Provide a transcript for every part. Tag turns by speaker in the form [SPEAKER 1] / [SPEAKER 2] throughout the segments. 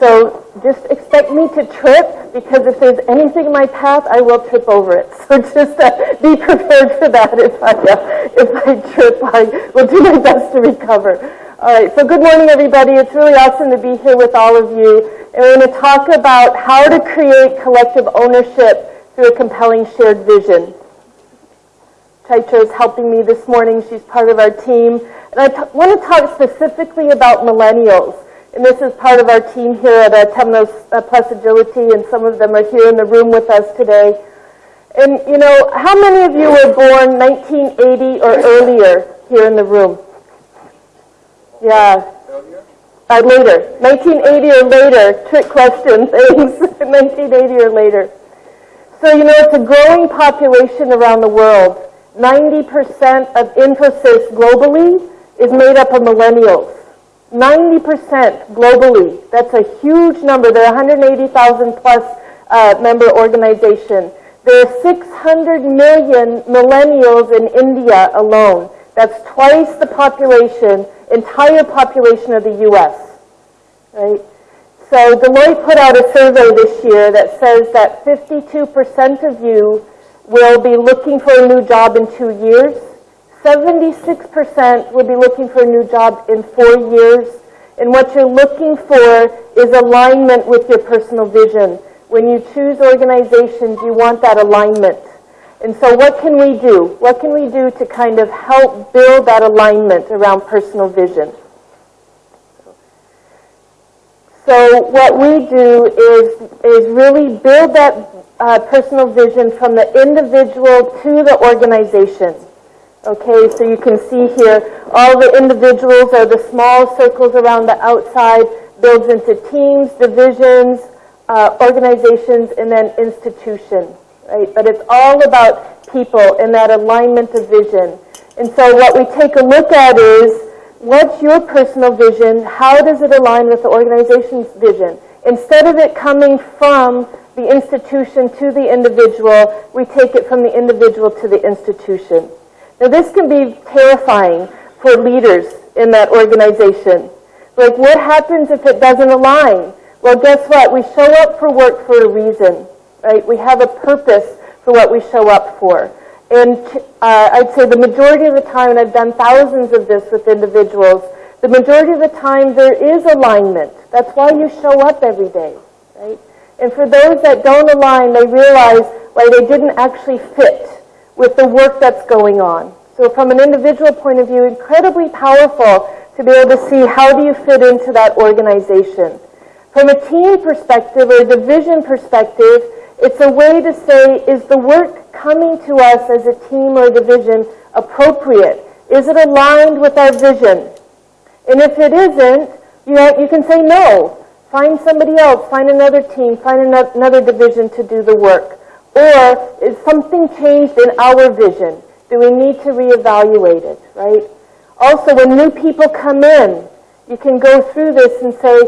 [SPEAKER 1] So just expect me to trip because if there's anything in my path, I will trip over it. So just uh, be prepared for that. If I, uh, if I trip, I will do my best to recover. All right, so good morning, everybody. It's really awesome to be here with all of you. And we're going to talk about how to create collective ownership through a compelling shared vision. Chaitra is helping me this morning. She's part of our team. And I want to talk specifically about millennials. And this is part of our team here at uh, Temenos uh, Plus Agility, and some of them are here in the room with us today. And, you know, how many of you were born 1980 or earlier here in the room? Yeah. Uh, later. 1980 or later. Trick question. Thanks. 1980 or later. So, you know, it's a growing population around the world. 90% of Infosys globally is made up of millennials. 90% globally. That's a huge number. There are 180,000 plus uh, member organization. There are 600 million millennials in India alone. That's twice the population, entire population of the U.S. Right? So Deloitte put out a survey this year that says that 52% of you will be looking for a new job in two years. 76% will be looking for a new job in four years. And what you're looking for is alignment with your personal vision. When you choose organizations, you want that alignment. And so what can we do? What can we do to kind of help build that alignment around personal vision? So what we do is, is really build that uh, personal vision from the individual to the organization. Okay, so you can see here, all the individuals are the small circles around the outside, builds into teams, divisions, uh, organizations, and then institutions, right? But it's all about people and that alignment of vision. And so what we take a look at is, what's your personal vision? How does it align with the organization's vision? Instead of it coming from the institution to the individual, we take it from the individual to the institution. Now this can be terrifying for leaders in that organization. Like what happens if it doesn't align? Well, guess what? We show up for work for a reason, right? We have a purpose for what we show up for. And uh, I'd say the majority of the time, and I've done thousands of this with individuals, the majority of the time there is alignment. That's why you show up every day, right? And for those that don't align, they realize why they didn't actually fit with the work that's going on. So from an individual point of view, incredibly powerful to be able to see how do you fit into that organization. From a team perspective or a division perspective, it's a way to say, is the work coming to us as a team or a division appropriate? Is it aligned with our vision? And if it isn't, you, know, you can say no. Find somebody else, find another team, find another division to do the work. Or is something changed in our vision? Do we need to reevaluate it, right? Also, when new people come in, you can go through this and say,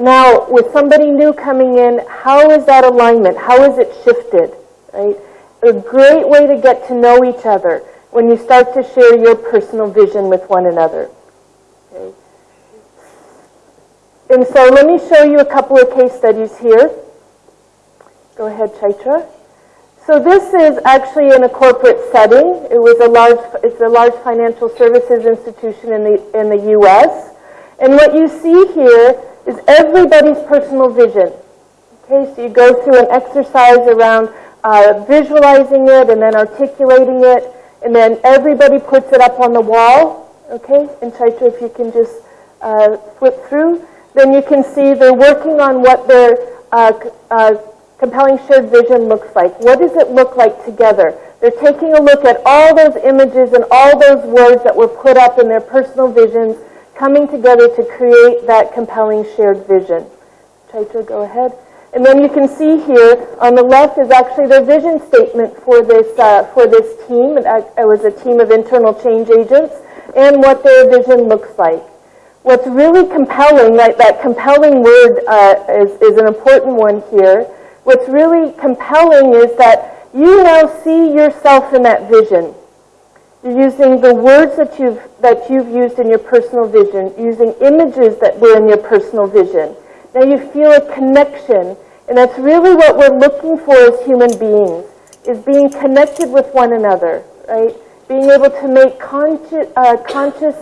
[SPEAKER 1] now, with somebody new coming in, how is that alignment? How is it shifted, right? A great way to get to know each other when you start to share your personal vision with one another. Okay? And so let me show you a couple of case studies here. Go ahead, Chaitra. So this is actually in a corporate setting. It was a large, it's a large financial services institution in the, in the U.S. And what you see here is everybody's personal vision. Okay, so you go through an exercise around uh, visualizing it and then articulating it, and then everybody puts it up on the wall. Okay, and Chaitra, if you can just uh, flip through, then you can see they're working on what their uh, uh compelling shared vision looks like. What does it look like together? They're taking a look at all those images and all those words that were put up in their personal visions, coming together to create that compelling shared vision. Chaitra, go ahead. And then you can see here on the left is actually their vision statement for this, uh, for this team. It, was a team of internal change agents and what their vision looks like. What's really compelling, that, that compelling word uh, is, is an important one here, what's really compelling is that you now see yourself in that vision. You're using the words that you've, that you've used in your personal vision, using images that were in your personal vision. Now you feel a connection. And that's really what we're looking for as human beings, is being connected with one another, right? Being able to make conscious, uh, conscious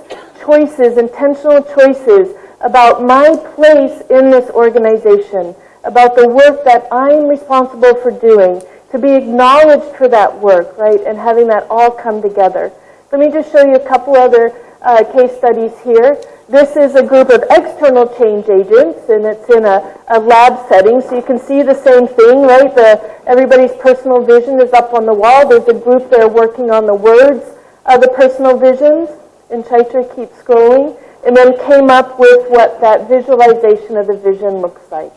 [SPEAKER 1] choices, intentional choices about my place in this organization, about the work that I'm responsible for doing, to be acknowledged for that work, right, and having that all come together. Let me just show you a couple other uh, case studies here. This is a group of external change agents, and it's in a, a lab setting, so you can see the same thing, right? The, everybody's personal vision is up on the wall. There's a group there working on the words of the personal visions, and Chaitra keeps scrolling, and then came up with what that visualization of the vision looks like.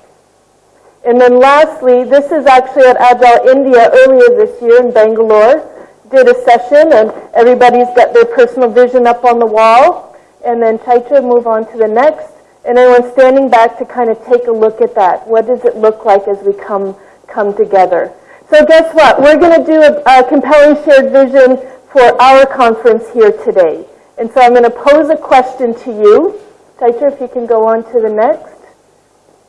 [SPEAKER 1] And then lastly, this is actually at Agile India earlier this year in Bangalore. Did a session, and everybody's got their personal vision up on the wall and then Chaitra move on to the next. And everyone standing back to kind of take a look at that. What does it look like as we come, come together? So guess what? We're going to do a, a compelling shared vision for our conference here today. And so I'm going to pose a question to you. Chaitra, if you can go on to the next.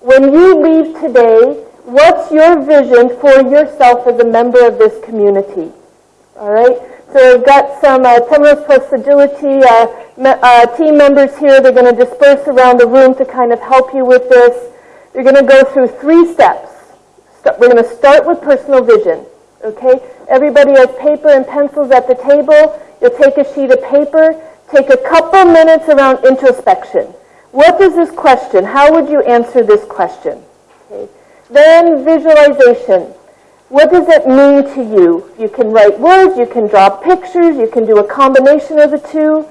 [SPEAKER 1] When you leave today, what's your vision for yourself as a member of this community? All right? So we've got some uh, Temenos Plus Agility uh, me uh, team members here. They're going to disperse around the room to kind of help you with this. You're going to go through three steps. St we're going to start with personal vision. Okay? Everybody has paper and pencils at the table. You'll take a sheet of paper. Take a couple minutes around introspection. What is this question? How would you answer this question? Okay. Then visualization. What does it mean to you? You can write words, you can draw pictures, you can do a combination of the two.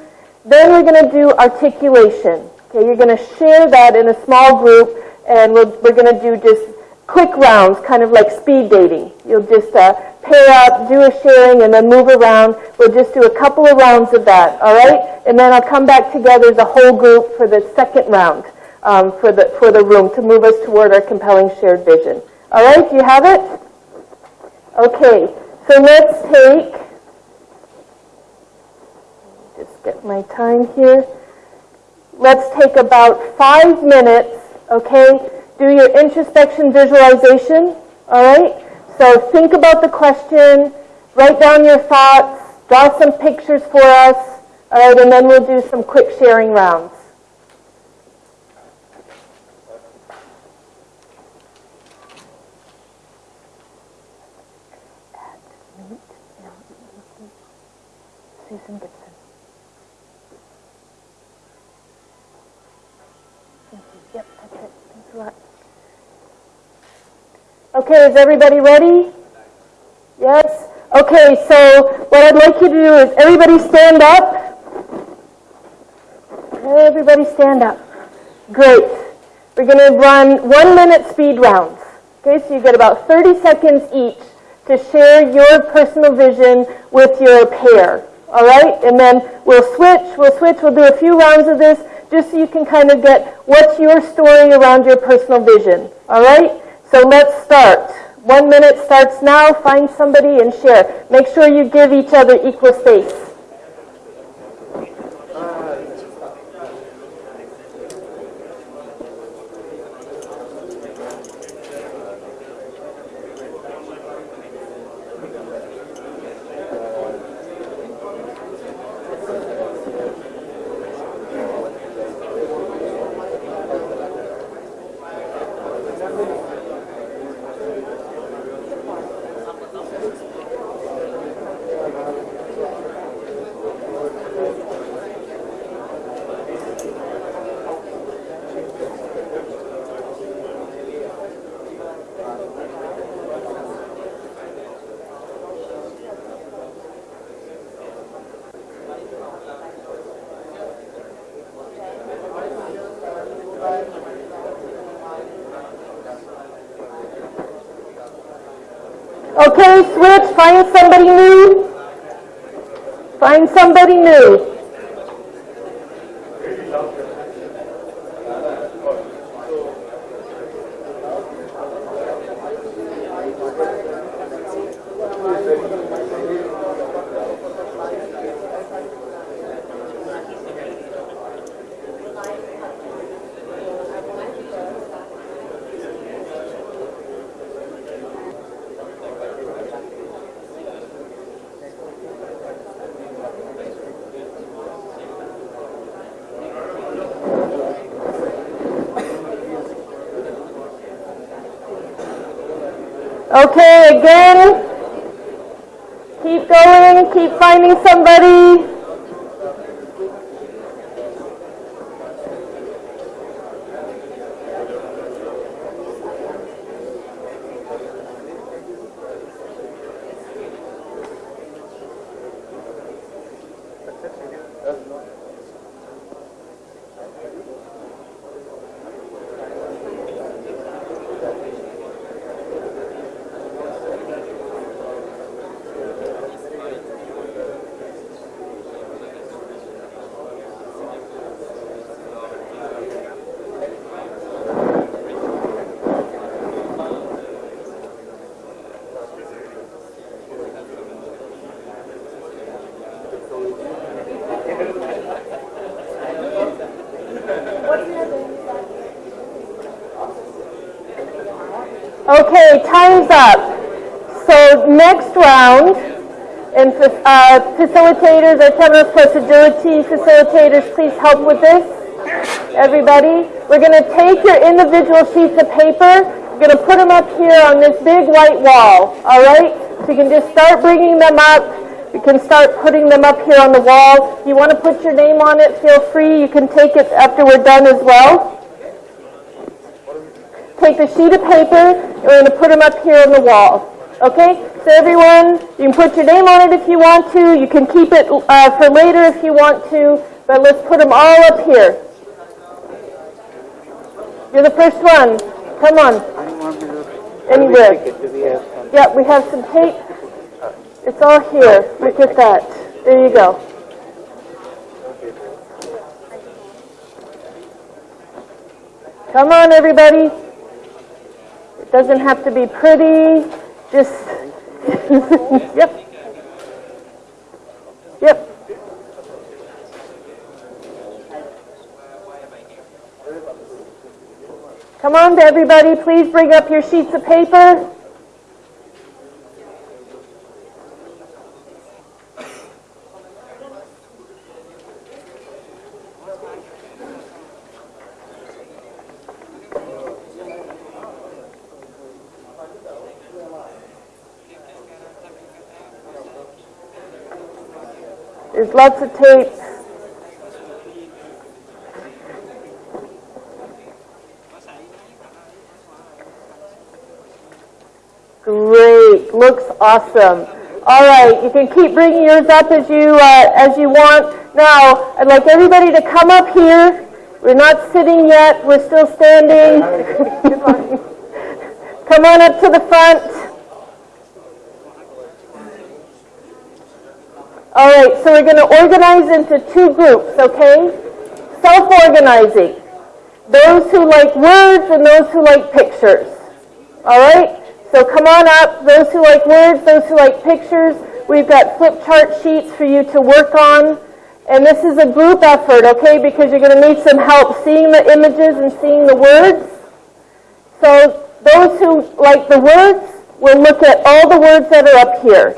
[SPEAKER 1] Then we're going to do articulation. Okay, you're going to share that in a small group, and we're, we're going to do just quick rounds, kind of like speed dating. You'll just uh, pair up, do a sharing, and then move around. We'll just do a couple of rounds of that, all right? And then I'll come back together as a whole group for the second round um, for, the, for the room to move us toward our compelling shared vision. All right, do you have it? Okay, so let's take, just get my time here. Let's take about five minutes, okay? Do your introspection visualization, all right? So think about the question, write down your thoughts, draw some pictures for us, all right, and then we'll do some quick sharing rounds. Susan Gibson. Thank you. Yep, that's it. Thanks a lot. Okay, is everybody ready? Yes? Okay, so what I'd like you to do is everybody stand up. Everybody stand up. Great. We're going to run one minute speed rounds. Okay, so you get about 30 seconds each to share your personal vision with your pair. All right, and then we'll switch, we'll switch, we'll do a few rounds of this just so you can kind of get what's your story around your personal vision. All right, so let's start. One minute starts now. Find somebody and share. Make sure you give each other equal space. Okay, switch, find somebody new. Find somebody new. Okay, again. Keep going, keep finding somebody. Okay, time's up. So next round, and uh, facilitators, our Agility facilitators, please help with this. Everybody, we're going to take your individual sheets of paper, we're going to put them up here on this big white wall, all right? So you can just start bringing them up. You can start putting them up here on the wall. If you want to put your name on it, feel free. You can take it after we're done as well take the sheet of paper, and we're going to put them up here on the wall. Okay? So everyone, you can put your name on it if you want to. You can keep it uh, for later if you want to. But let's put them all up here. You're the first one. Come on. Anywhere. Yeah, we have some tape. It's all here. Look at that. There you go. Come on, everybody. Doesn't have to be pretty, just, yep. Yep. Come on, everybody, please bring up your sheets of paper. Lots of tapes. Great, looks awesome. All right, you can keep bringing yours up as you uh, as you want. Now, I'd like everybody to come up here. We're not sitting yet. We're still standing. come on up to the front. All right, so we're going to organize into two groups, okay? Self-organizing. Those who like words and those who like pictures. All right? So come on up. Those who like words, those who like pictures. We've got flip chart sheets for you to work on. And this is a group effort, okay? Because you're going to need some help seeing the images and seeing the words. So those who like the words will look at all the words that are up here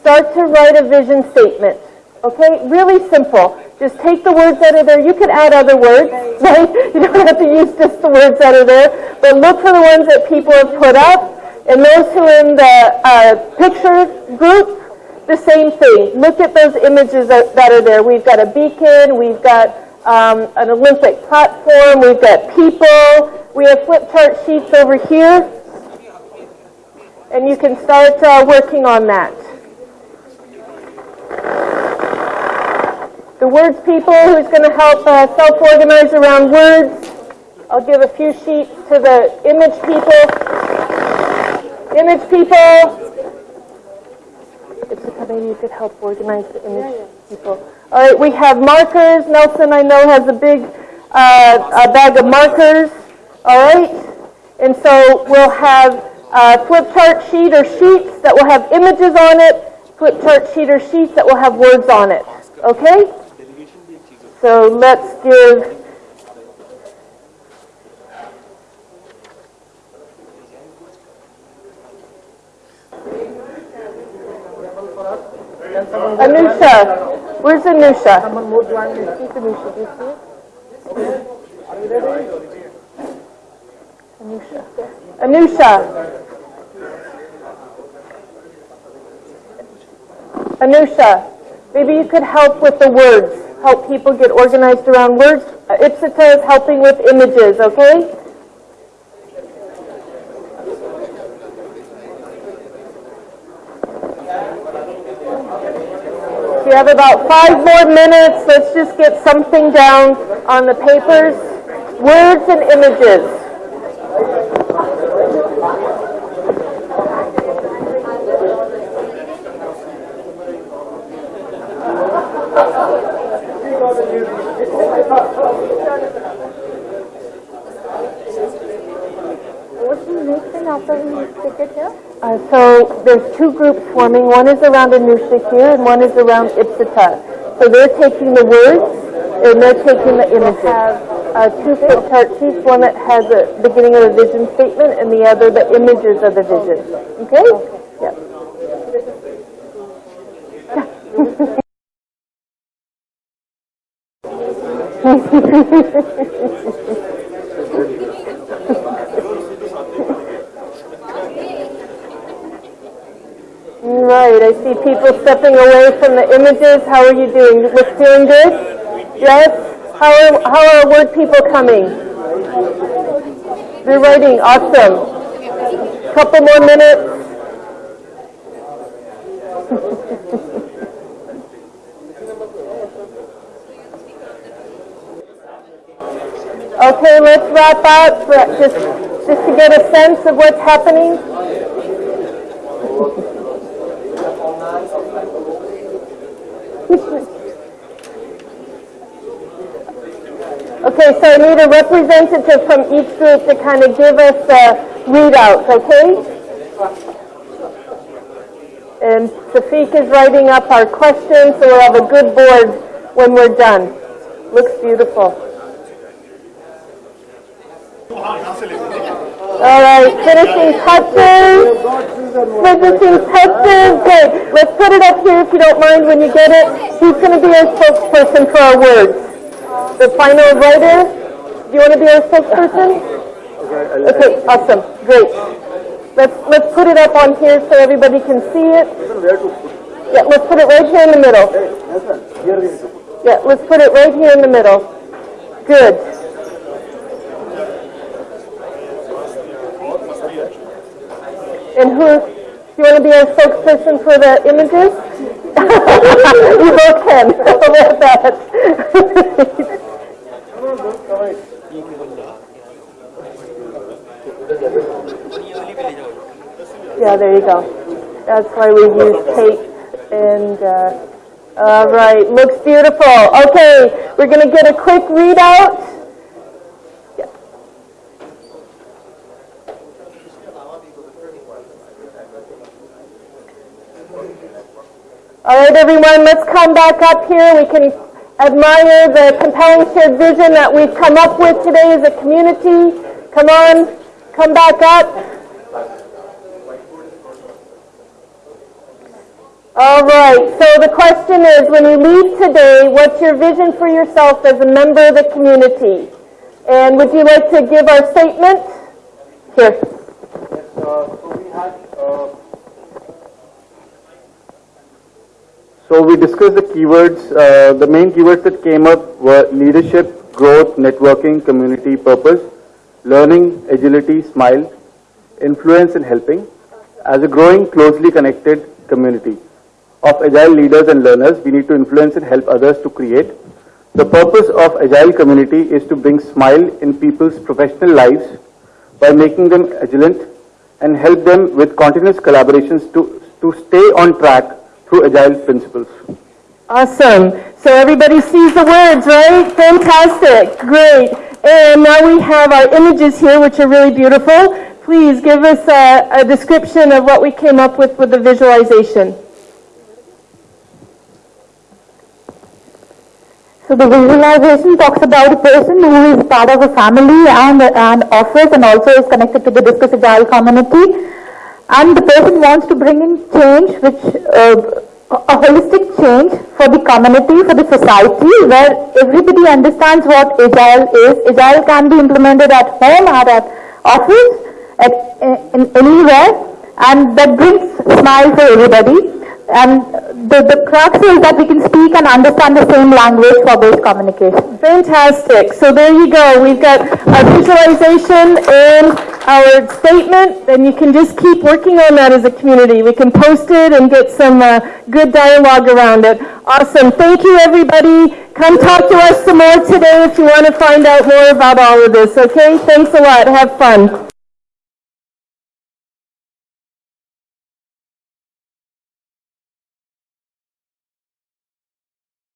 [SPEAKER 1] start to write a vision statement. Okay, really simple. Just take the words that are there. You could add other words, right? You don't have to use just the words that are there. But look for the ones that people have put up. And those who are in the uh, picture group, the same thing. Look at those images that, that are there. We've got a beacon. We've got um, an Olympic platform. We've got people. We have flip chart sheets over here. And you can start uh, working on that. The words people who's going to help uh, self-organize around words. I'll give a few sheets to the image people. Image people. Maybe you could help organize the image people. All right, we have markers. Nelson, I know, has a big uh, a bag of markers. All right, and so we'll have a flip chart sheet or sheets that will have images on it, flip chart sheet or sheets that will have words on it. Okay? So let's give Anusha, where's Anusha? Anusha, Anusha. Anusha. Anusha, maybe you could help with the words help people get organized around words. Uh, Ipsita is helping with images, okay? We have about five more minutes. Let's just get something down on the papers. Words and images.
[SPEAKER 2] Next thing after we take it here?
[SPEAKER 1] Uh, so there's two groups forming. One is around Anusha here, and one is around Ipsita. So they're taking the words, and they're taking the images. Uh, two flip chart sheets, one that has a beginning of a vision statement, and the other the images of the vision. Okay? Yeah. Right, I see people stepping away from the images. How are you doing? We're feeling good? Yes? How are, how are word people coming? They're writing, awesome. Couple more minutes. Okay, let's wrap up, just, just to get a sense of what's happening. Okay, so I need a representative from each group to kind of give us the readouts, okay? And Safiq is writing up our questions, so we'll have a good board when we're done. Looks beautiful. All right, finishing touches. Finishing touches. Good. Let's put it up here if you don't mind when you get it. Who's going to be our spokesperson for our words? The final writer? Do you want to be our spokesperson? Okay, awesome. Great. Let's let's put it up on here so everybody can see it. Yeah, let's put it right here in the middle. Yeah, let's put it right here in the middle. Good. And who, you want to be our spokesperson for the images? you both can. About that? Yeah, there you go. That's why we use tape and, uh, all right, looks beautiful. Okay, we're going to get a quick readout. All right, everyone, let's come back up here. We can admire the compelling shared vision that we've come up with today as a community. Come on, come back up. All right, so the question is, when you leave today, what's your vision for yourself as a member of the community? And would you like to give our statement? Here. Yes.
[SPEAKER 3] Uh, so we uh, discussed the keywords. Uh, the main keywords that came up were leadership, growth, networking, community, purpose, learning, agility, smile, influence and helping as a growing, closely connected community of agile leaders and learners. We need to influence and help others to create. The purpose of agile community is to bring smile in people's professional lives by making them agile and help them with continuous collaborations to, to stay on track through agile principles.
[SPEAKER 1] Awesome. So everybody sees the words, right? Fantastic. Great. And now we have our images here, which are really beautiful. Please give us a, a description of what we came up with with the visualization.
[SPEAKER 2] So the visualization talks about a person who is part of a family and an office and also is connected to the Discuss Agile community. And the person wants to bring in change, which uh, a holistic change for the community, for the society, where everybody understands what Agile is. Agile can be implemented at home or at office, at in anywhere, and that brings smile for everybody. And the, the crux is that we can speak and understand the same language for both communication.
[SPEAKER 1] Fantastic. So there you go. We've got our visualization and our statement, and you can just keep working on that as a community. We can post it and get some uh, good dialogue around it. Awesome. Thank you, everybody. Come talk to us some more today if you want to find out more about all of this, okay? Thanks a lot. Have fun.